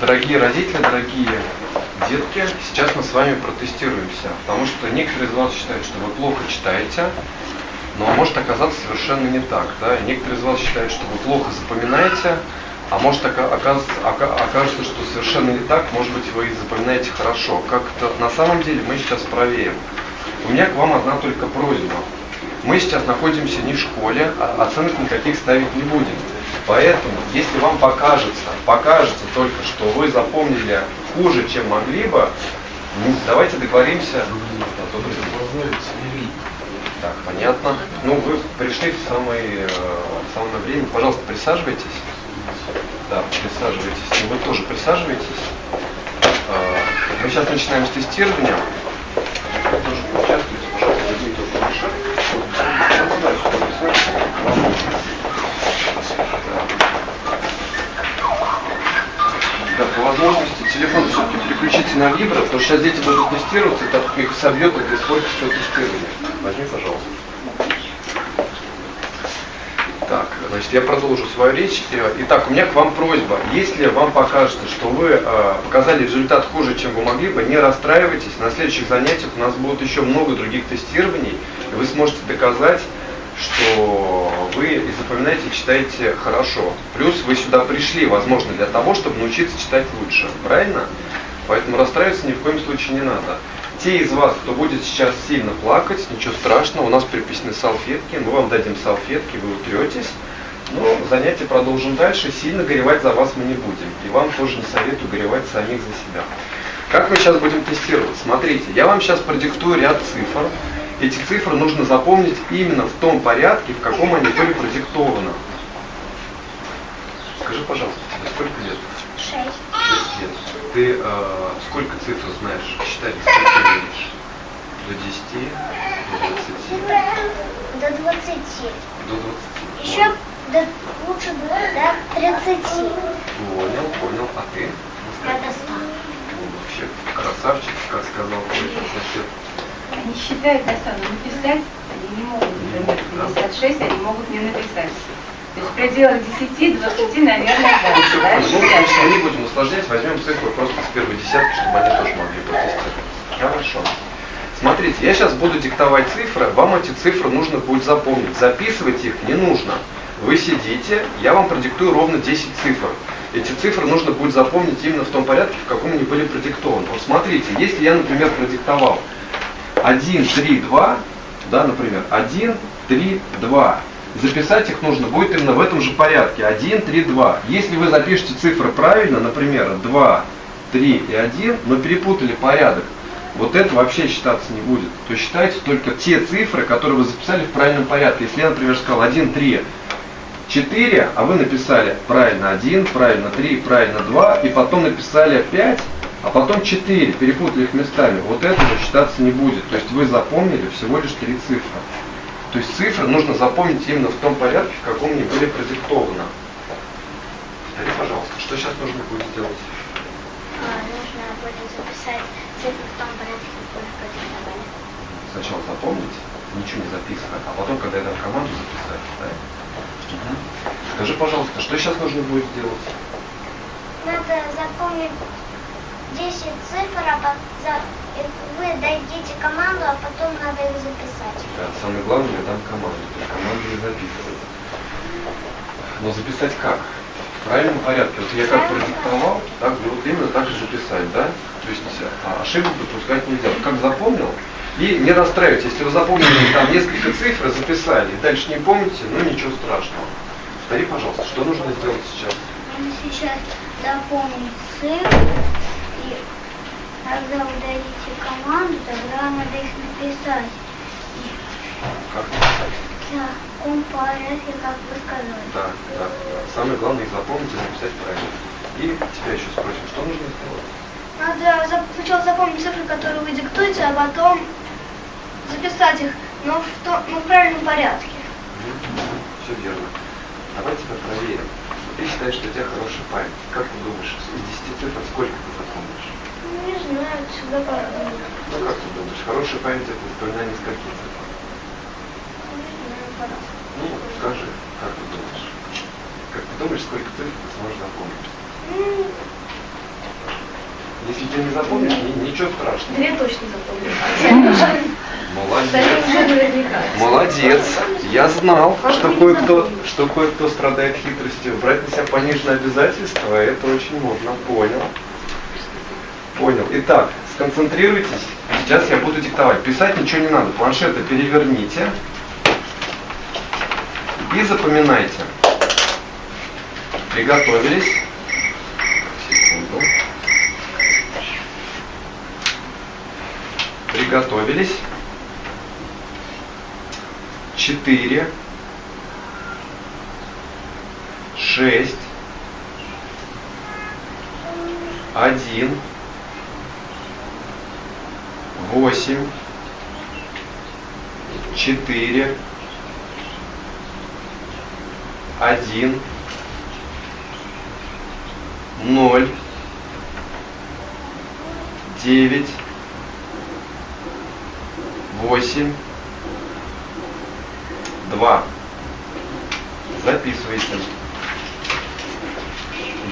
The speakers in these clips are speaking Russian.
Дорогие родители, дорогие детки, сейчас мы с вами протестируемся, потому что некоторые из вас считают, что вы плохо читаете, но может оказаться совершенно не так. Да? Некоторые из вас считают, что вы плохо запоминаете, а может окажется, окажется, что совершенно не так, может быть вы запоминаете хорошо. Как это на самом деле мы сейчас проверим. У меня к вам одна только просьба. Мы сейчас находимся не в школе, а оценок никаких ставить не будем. Поэтому, если вам покажется, покажется только, что вы запомнили хуже, чем могли бы, ну, давайте договоримся. Так, понятно. Ну, вы пришли в самое, э, в самое время. Пожалуйста, присаживайтесь. Да, присаживайтесь. И вы тоже присаживайтесь. Э, мы сейчас начинаем с тестирования. Вы тоже поучаствуйте, пожалуйста, возьмите Да, по возможности телефон все-таки переключите на вибро, потому что сейчас дети будут тестироваться, и так их собьет, это все тестирование. Возьми, пожалуйста. Так, значит, я продолжу свою речь. Итак, у меня к вам просьба. Если вам покажется, что вы э, показали результат хуже, чем вы могли бы, не расстраивайтесь. На следующих занятиях у нас будут еще много других тестирований, и вы сможете доказать, что вы и запоминаете, читаете хорошо. Плюс вы сюда пришли, возможно, для того, чтобы научиться читать лучше. Правильно? Поэтому расстраиваться ни в коем случае не надо. Те из вас, кто будет сейчас сильно плакать, ничего страшного, у нас приписаны салфетки, мы вам дадим салфетки, вы утретесь. Но занятие продолжим дальше, сильно горевать за вас мы не будем. И вам тоже не советую горевать самих за себя. Как мы сейчас будем тестировать? Смотрите, я вам сейчас продиктую ряд цифр. Эти цифры нужно запомнить именно в том порядке, в каком они были продиктованы. Скажи, пожалуйста, тебе сколько лет? Шесть. Шесть лет. Ты э, сколько цифр знаешь? Считать сколько умеешь? До 10, до 20. До 20. До 20. Еще до, лучше бы до 30. Понял, понял. А ты? Я до 100. Ну, вообще красавчик, как сказал твой сосед. Они считают достану написать, они не могут, например, 56, они могут не написать. То есть в пределах 10-20, наверное, дальше, да? Ну, мы не будем усложнять, возьмем цифры просто с первой десятки, чтобы они тоже могли протестировать. Хорошо. Смотрите, я сейчас буду диктовать цифры, вам эти цифры нужно будет запомнить. Записывать их не нужно. Вы сидите, я вам продиктую ровно 10 цифр. Эти цифры нужно будет запомнить именно в том порядке, в каком они были продиктованы. Вот смотрите, если я, например, продиктовал 1, 3, 2, да, например, 1, 3, 2, записать их нужно будет именно в этом же порядке. 1, 3, 2. Если вы запишете цифры правильно, например, 2, 3 и 1, но перепутали порядок, вот это вообще считаться не будет. То есть считайте только те цифры, которые вы записали в правильном порядке. Если я, например, сказал 1, 3, 4, а вы написали правильно 1, правильно 3, правильно 2, и потом написали 5, а потом 4, перепутали их местами, вот это же считаться не будет. То есть вы запомнили всего лишь три цифры. То есть цифры нужно запомнить именно в том порядке, в каком они были продиктованы. Повтори, пожалуйста, что сейчас нужно будет сделать? А, нужно будет записать цифры в том порядке, как вы их продиктовали. Сначала запомнить, ничего не записывать, а потом, когда я дам команду, записать. Да? Угу. Скажи, пожалуйста, что сейчас нужно будет сделать? Надо запомнить 10 цифр, а потом вы дадите команду, а потом надо их записать. Да, самое главное, я дам команду. То есть команду не записывать. Но записать как? В правильном порядке. Вот я как продиктовал, так вот именно так и записать, да? То есть а, ошибок допускать нельзя. Как запомнил, и не расстраивайтесь, если вы запомнили там несколько цифр, записали, и дальше не помните, ну ничего страшного. Повтори, пожалуйста, что нужно сделать сейчас? Сейчас запомнить цифры, когда вы дадите команду, тогда надо их написать. Как написать? в таком порядке, как вы сказали. Да, да, да. Самое главное их запомнить и написать правильно. И тебя еще спросим, что нужно сделать? Надо сначала запомнить цифры, которые вы диктуете, а потом записать их, но в, то- но в правильном порядке. Все верно. Давай тебя проверим. Ты считаешь, что у тебя хорошая память. Как ты думаешь, из 10 цифр сколько ты запомнишь? Ну, Не знаю, всегда по-разному. Ну как ты думаешь, хорошая память это запоминание скольких цифр? Не знаю, по-разному. Ну, скажи, как ты думаешь? Как ты думаешь, сколько цифр ты сможешь запомнить? Ну, Если ты не запомнишь, ни- ничего страшного. Две точно запомнил. Молодец. Молодец. Я знал, что кое-кто, что кое-кто страдает хитростью. Брать на себя пониженное обязательство, это очень модно. Понял. Понял. Итак, сконцентрируйтесь. Сейчас я буду диктовать. Писать ничего не надо. Планшеты переверните. И запоминайте. Приготовились. Секунду. Приготовились. Четыре. Шесть. Один. Восемь. Четыре. Один. Ноль. Девять. Восемь. Два. Записывайте.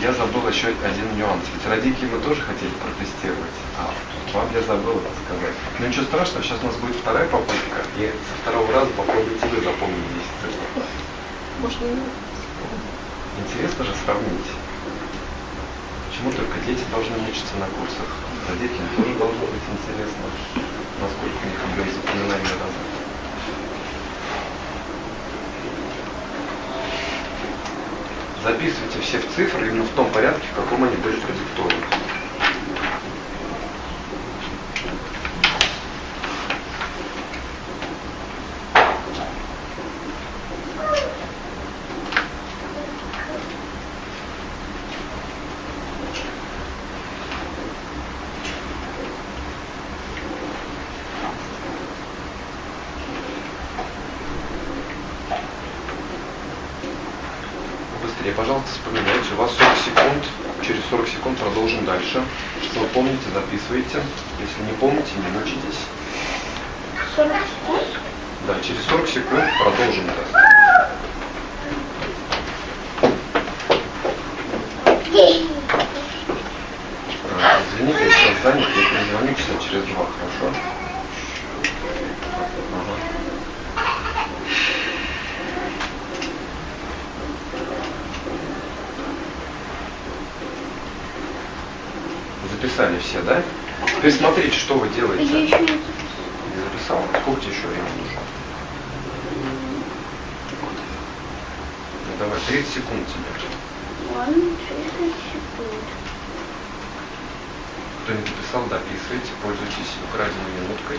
Я забыл еще один нюанс. Ведь родители мы тоже хотели протестировать. А вам я забыл это сказать. Но ничего страшного, сейчас у нас будет вторая попытка. И со второго раза попробуйте вы запомнить 10 цифр. Можно Интересно же сравнить. Почему только дети должны мучиться на курсах? Родителям тоже должно быть интересно, насколько у них объем запоминания развит. Записывайте все в цифры именно в том порядке, в каком они были продиктованы. Пожалуйста, вспоминайте. У вас 40 секунд. Через 40 секунд продолжим дальше. Что вы помните, записывайте. Если не помните, не мучитесь. 40 секунд. Да, через 40 секунд продолжим. А, Извините, я сейчас занят, я перезвоню часа через два, хорошо? Записали все, да? Теперь смотрите, что вы делаете. Я еще не записал. Сколько тебе еще времени нужно? Ну давай, 30 секунд тебе. Ладно, 30 секунд. Кто не записал, дописывайте, пользуйтесь украденной минуткой.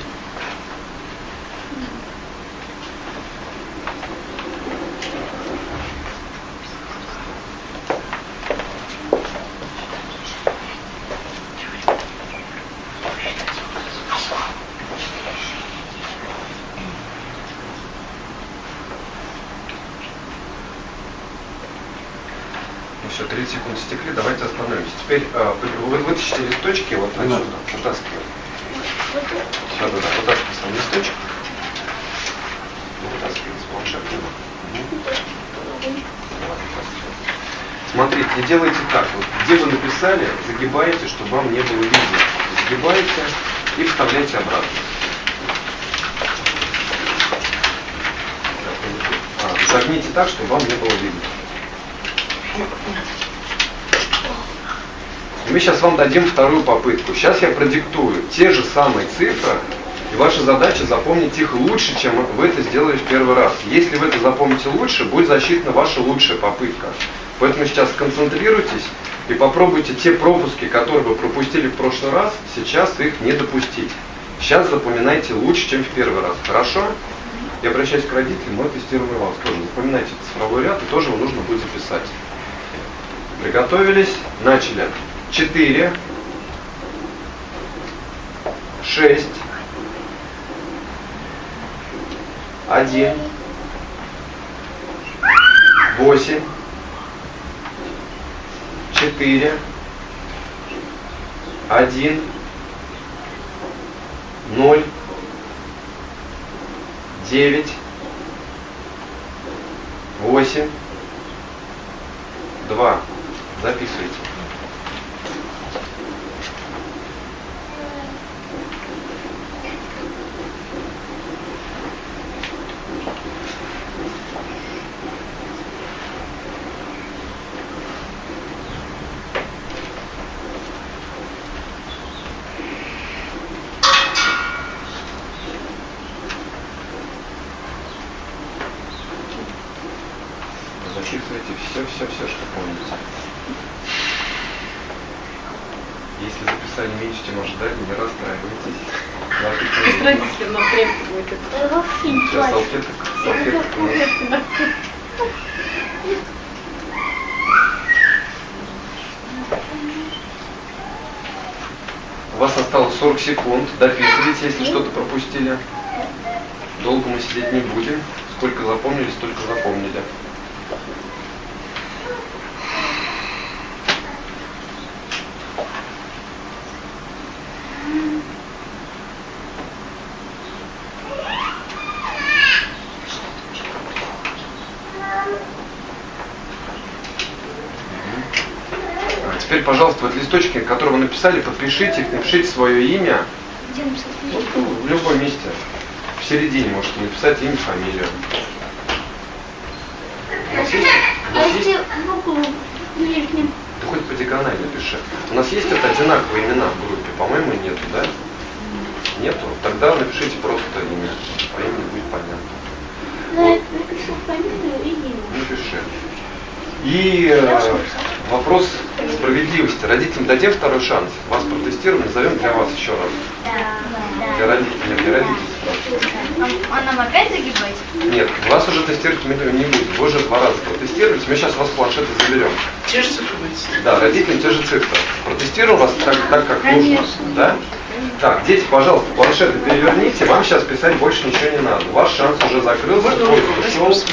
Ну все, 30 секунд стекли, давайте остановимся. Теперь э, вы, вы вытащите листочки вот отсюда, вытаскиваем. Да, да, да, вытаскивай сам листочек. Вытаскивай. Давай, вытаскивай. Смотрите, не делайте так. Вот где вы написали, загибаете, чтобы вам не было видно. Загибаете и вставляйте обратно. А, загните так, чтобы вам не было видно. Мы сейчас вам дадим вторую попытку. Сейчас я продиктую те же самые цифры, и ваша задача запомнить их лучше, чем вы это сделали в первый раз. Если вы это запомните лучше, будет засчитана ваша лучшая попытка. Поэтому сейчас сконцентрируйтесь и попробуйте те пропуски, которые вы пропустили в прошлый раз, сейчас их не допустить. Сейчас запоминайте лучше, чем в первый раз. Хорошо? Я обращаюсь к родителям, мы тестируем вас тоже. Запоминайте цифровой ряд, и тоже его нужно будет записать. Приготовились, начали. Четыре, шесть, один, восемь, четыре, один, ноль, девять, восемь, два. Записывайте. Если записали меньше, чем ожидали, не расстраивайтесь. Наши родителем нам крепко будет это. Сейчас салфеток, салфеток у нас. У вас осталось 40 секунд. Дописывайте, если что-то пропустили. Долго мы сидеть не будем. Сколько запомнили, столько запомнили. Теперь, пожалуйста, вот листочки, которые вы написали, подпишите их, напишите свое имя. Где написать Вот, ну, в любом месте. В середине можете написать имя, фамилию. У нас есть? У нас есть? Ты хоть по диагонали напиши. У нас есть это одинаковые имена в группе? По-моему, нету, да? Нету? Тогда напишите просто имя. По имени будет понятно. Ну, я напишу фамилию и имя. Напиши. И э, вопрос справедливости. Родителям дадим второй шанс. Вас протестируем, назовем для вас еще раз. Да, Для родителей, нет, для родителей спрашиваю. А нам опять загибать? Нет, вас уже тестировать мы не будем. Вы уже два раза протестировали, мы сейчас вас с планшета заберем. Те же цифры будете? Да, родителям те же цифры. Протестируем вас так, так как нужно. Да? Так, дети, пожалуйста, планшеты переверните, вам сейчас писать больше ничего не надо. Ваш шанс уже закрылся, Можно ушел.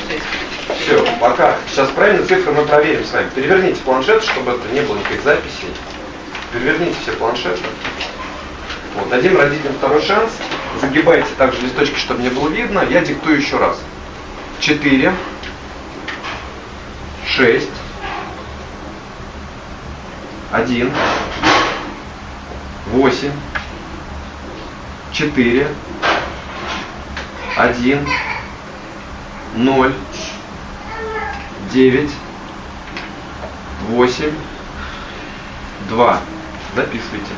Все, пока. Сейчас правильно цифры мы проверим с вами. Переверните планшет, чтобы это не было никаких записей. Переверните все планшеты. Вот, дадим родителям второй шанс. Загибайте также листочки, чтобы не было видно. Я диктую еще раз. 4, 6, 1, 8, 4, 1, 0, 9, 8, 2. Записывайте.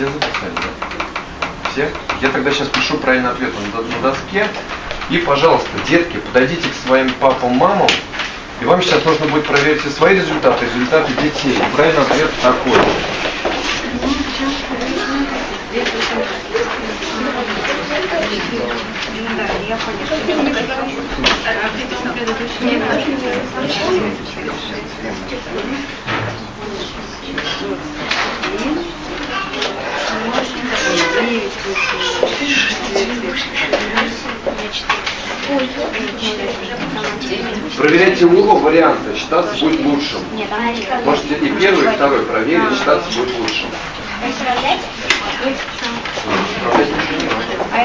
Все записали, да? Все? Я тогда сейчас пишу правильный ответ доске. И, пожалуйста, детки, подойдите к своим папам, мамам. И вам сейчас нужно будет проверить свои результаты, результаты детей. И правильный ответ такой. Проверяйте оба варианта, считаться будет лучшим. Можете и первый, и второй проверить, считаться будет лучшим.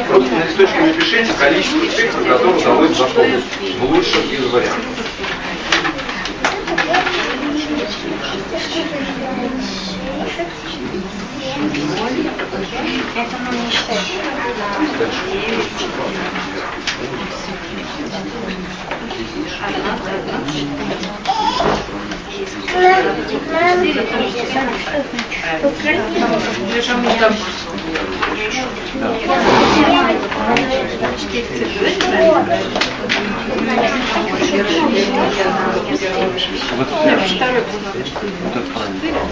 Просто на листочке напишите количество цифр, которые удалось запомнить в лучшем из вариантов. Это мы не считаем. Вот это Вот это правильно.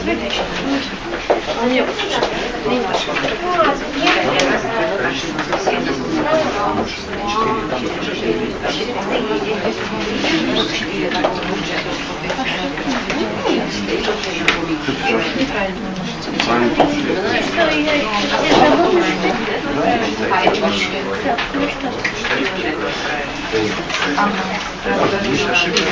Есть ошибка.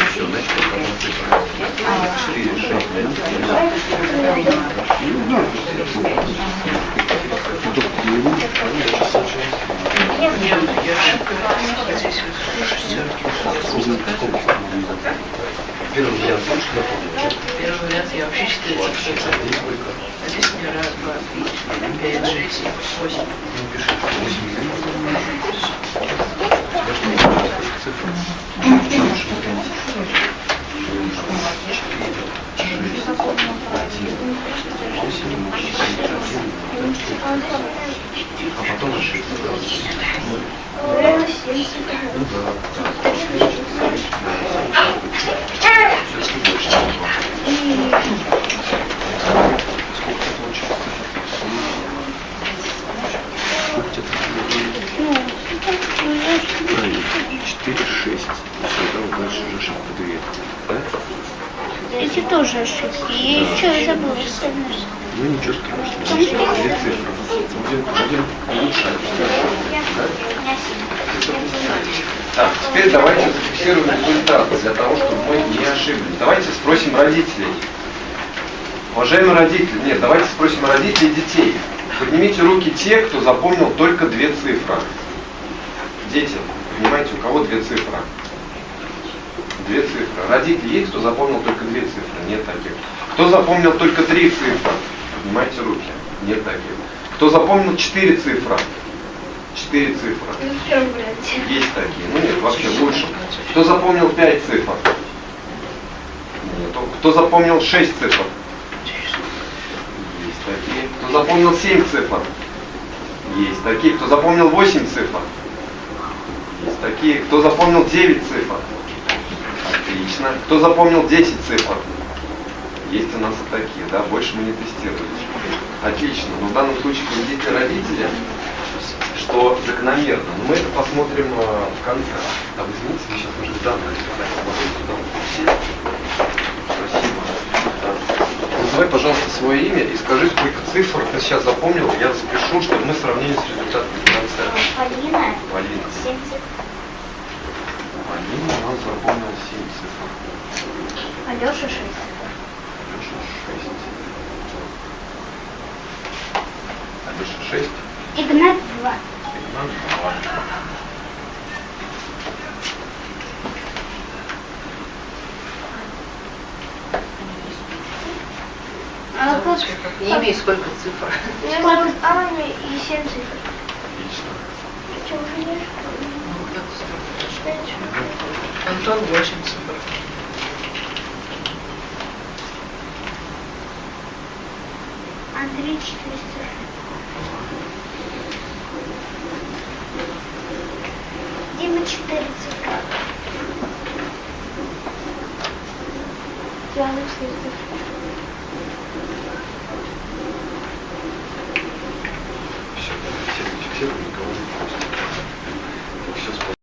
Здесь вот. Первый вариант можешь напомнить? Первый вариант я вообще цифры. здесь сколько? А здесь у меня раз, два, три, четыре, пять, шесть, семь, восемь. Ну, пиши, что 8 Тебя что, не знаю, сколько цифр? Лучше вариант. А потом ошибка. Ну да. Все-таки больше, чем два. Сколько ты получил? Сколько тебе Правильно. 4, 6. Все, да, вот дальше уже ошибка 2. Да? Эти тоже забыла, что Ну ничего страшного. Две цифры. Улучшать. Да? Так, теперь давайте зафиксируем результат для того, чтобы мы не ошиблись. Давайте спросим родителей. Уважаемые родители, нет, давайте спросим родителей детей. Поднимите руки те, кто запомнил только две цифры. Дети, понимаете, у кого две цифры? Две цифры. Родители есть, кто запомнил только две цифры? Нет таких. Кто запомнил только три цифры? Поднимайте руки. Нет таких. Кто запомнил четыре цифры? Четыре цифры. Есть такие. Ну нет, вообще лучше. Кто запомнил пять цифр? Нет. Кто запомнил шесть цифр? Есть такие. Кто запомнил семь цифр? Есть такие. Кто запомнил восемь цифр? Есть такие. Кто запомнил девять цифр? Отлично. Кто запомнил 10 цифр? есть у нас и такие, да, больше мы не тестируем. Отлично, но в данном случае кредитные родители, что закономерно, но мы это посмотрим э, в конце. А вы извините, вы сейчас уже данные Спасибо. Назови, пожалуйста, свое имя и скажи, сколько цифр ты сейчас запомнил, я запишу, чтобы мы сравнили с результатами конца. Полина. Полина. 7. Полина у нас запомнила 7 цифр. Алеша 6. 6. Игнат два. Игнат 2. А как? Не имею сколько цифр. Сколько? Аня и семь цифр. Отлично. Как столько? Пять. Антон восемь цифр. Андрей четыре цифры. Дима четыре цифры. Диана четыре